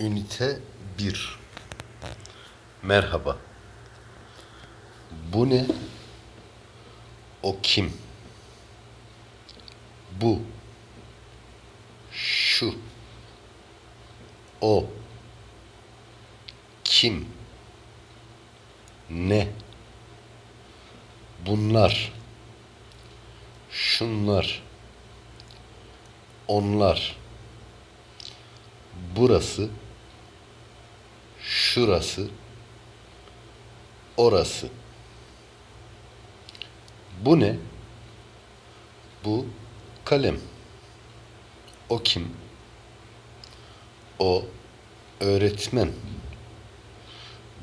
Ünite 1 Merhaba. Bu ne? O kim? Bu. Şu. O. Kim? Ne? Bunlar. Şunlar. Onlar. Burası. Şurası. Orası. Bu ne? Bu kalem. O kim? O öğretmen.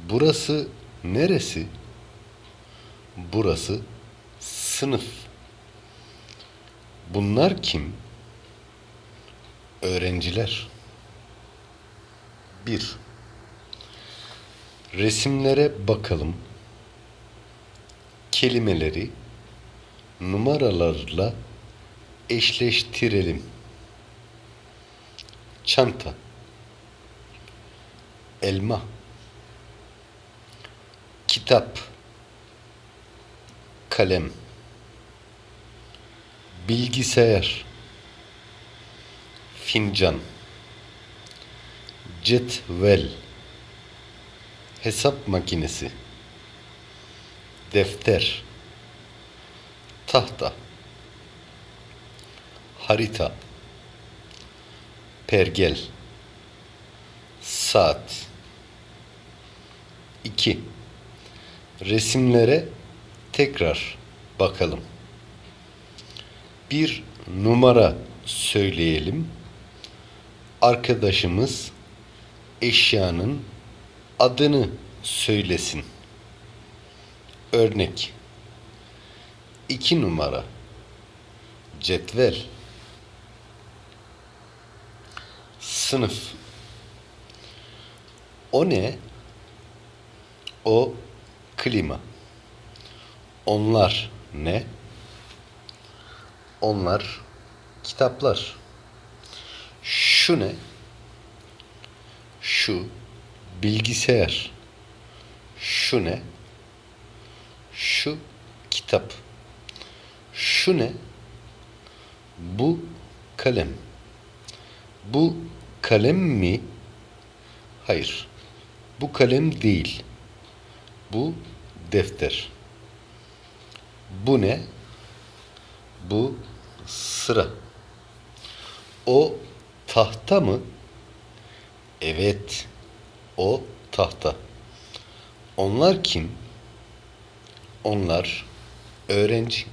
Burası neresi? Burası sınıf. Bunlar kim? Öğrenciler. Bir. Resimlere bakalım. Kelimeleri numaralarla eşleştirelim. Çanta. Elma. Kitap. Kalem. Bilgisayar. Fincan. Cetvel. Hesap makinesi. Defter. Tahta. Harita. Pergel. Saat. 2. Resimlere tekrar bakalım. Bir numara söyleyelim. Arkadaşımız eşyanın adını söylesin. Örnek. 2 numara. Cetvel. Sınıf. O ne? O klima. Onlar ne? Onlar kitaplar. Şu ne? Şu bilgisayar. Şu ne? Şu kitap. Şu ne? Bu kalem. Bu kalem mi? Hayır. Bu kalem değil. Bu defter. Bu ne? Bu sıra. O tahta mı? Evet. O tahta. Onlar kim? Onlar öğrenci.